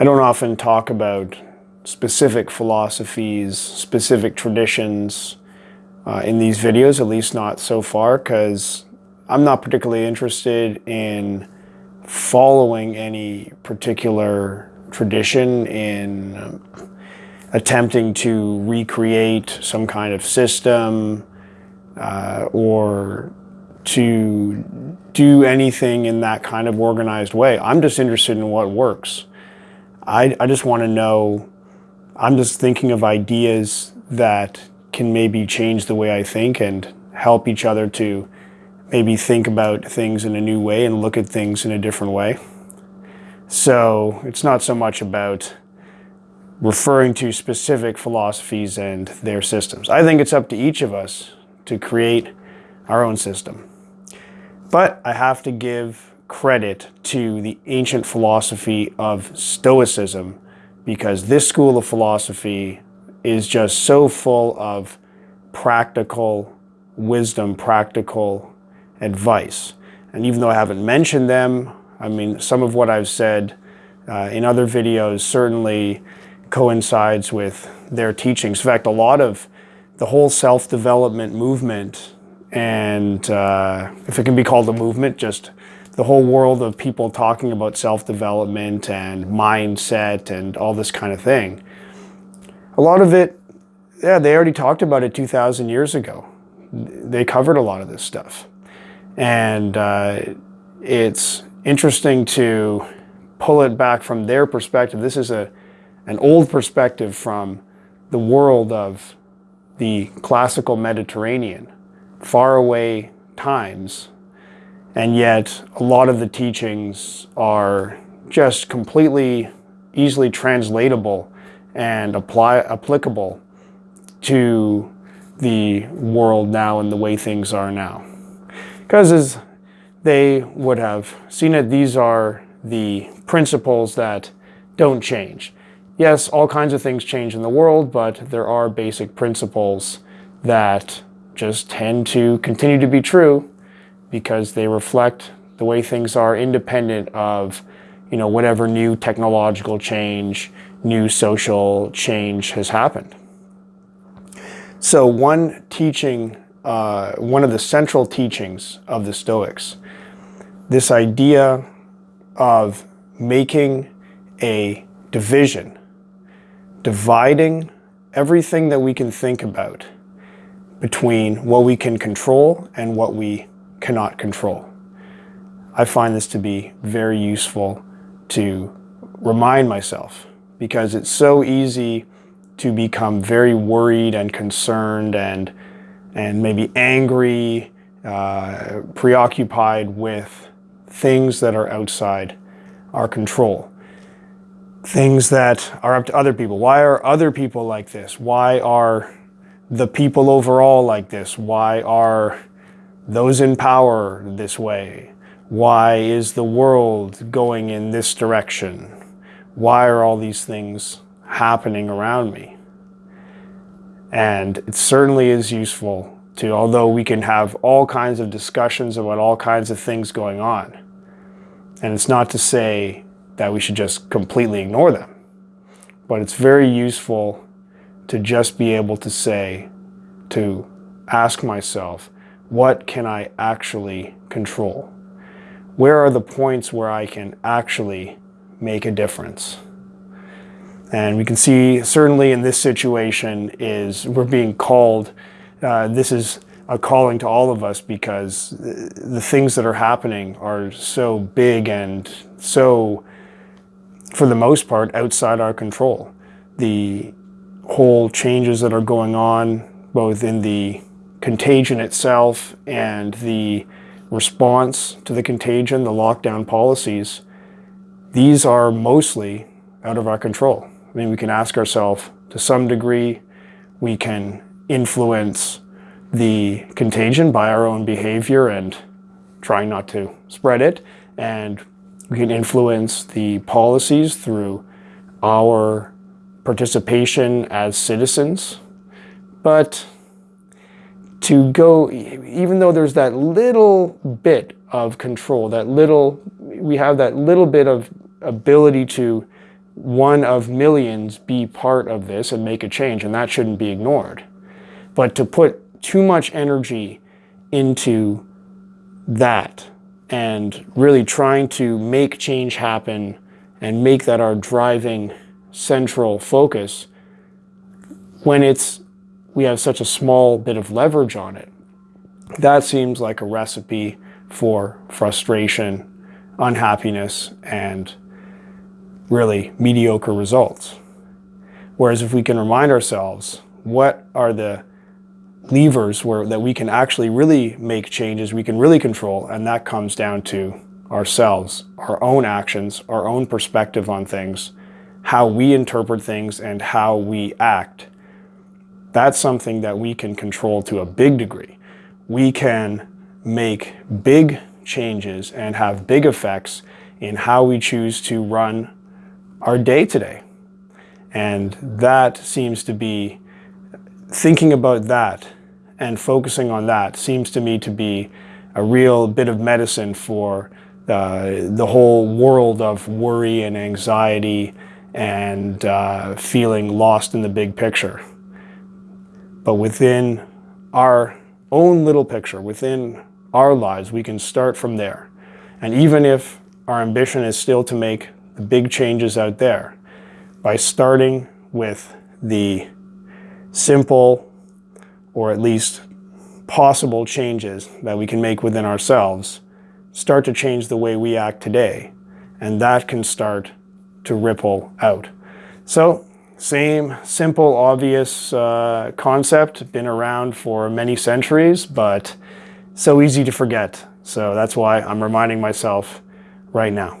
I don't often talk about specific philosophies, specific traditions uh, in these videos, at least not so far, because I'm not particularly interested in following any particular tradition in um, attempting to recreate some kind of system uh, or to do anything in that kind of organized way. I'm just interested in what works. I, I just want to know, I'm just thinking of ideas that can maybe change the way I think and help each other to maybe think about things in a new way and look at things in a different way. So it's not so much about referring to specific philosophies and their systems. I think it's up to each of us to create our own system. But I have to give credit to the ancient philosophy of Stoicism because this school of philosophy is just so full of practical wisdom, practical advice. And even though I haven't mentioned them, I mean, some of what I've said uh, in other videos certainly coincides with their teachings. In fact, a lot of the whole self-development movement and uh, if it can be called a movement, just the whole world of people talking about self-development and mindset and all this kind of thing. A lot of it, yeah, they already talked about it 2,000 years ago. They covered a lot of this stuff. And uh, it's interesting to pull it back from their perspective. This is a, an old perspective from the world of the classical Mediterranean, faraway times, and yet a lot of the teachings are just completely easily translatable and apply applicable to the world now and the way things are now. Because as they would have seen it, these are the principles that don't change. Yes, all kinds of things change in the world, but there are basic principles that just tend to continue to be true because they reflect the way things are independent of you know, whatever new technological change, new social change has happened. So one teaching, uh, one of the central teachings of the Stoics, this idea of making a division dividing everything that we can think about between what we can control and what we cannot control. I find this to be very useful to remind myself because it's so easy to become very worried and concerned and, and maybe angry, uh, preoccupied with things that are outside our control things that are up to other people. Why are other people like this? Why are the people overall like this? Why are those in power this way? Why is the world going in this direction? Why are all these things happening around me? And it certainly is useful to, although we can have all kinds of discussions about all kinds of things going on. And it's not to say that we should just completely ignore them. But it's very useful to just be able to say, to ask myself, what can I actually control? Where are the points where I can actually make a difference? And we can see certainly in this situation is we're being called, uh, this is a calling to all of us because the things that are happening are so big and so for the most part, outside our control. The whole changes that are going on, both in the contagion itself and the response to the contagion, the lockdown policies, these are mostly out of our control. I mean, we can ask ourselves, to some degree, we can influence the contagion by our own behavior and trying not to spread it. And we can influence the policies through our participation as citizens. But to go, even though there's that little bit of control, that little, we have that little bit of ability to one of millions be part of this and make a change, and that shouldn't be ignored. But to put too much energy into that and really trying to make change happen and make that our driving central focus when it's we have such a small bit of leverage on it that seems like a recipe for frustration unhappiness and really mediocre results. Whereas if we can remind ourselves what are the levers where that we can actually really make changes we can really control and that comes down to ourselves our own actions our own perspective on things how we interpret things and how we act that's something that we can control to a big degree we can make big changes and have big effects in how we choose to run our day today and that seems to be thinking about that and focusing on that seems to me to be a real bit of medicine for uh, the whole world of worry and anxiety and uh, feeling lost in the big picture. But within our own little picture, within our lives, we can start from there. And even if our ambition is still to make the big changes out there, by starting with the simple or at least possible changes that we can make within ourselves start to change the way we act today. And that can start to ripple out. So same simple, obvious uh, concept, been around for many centuries, but so easy to forget. So that's why I'm reminding myself right now.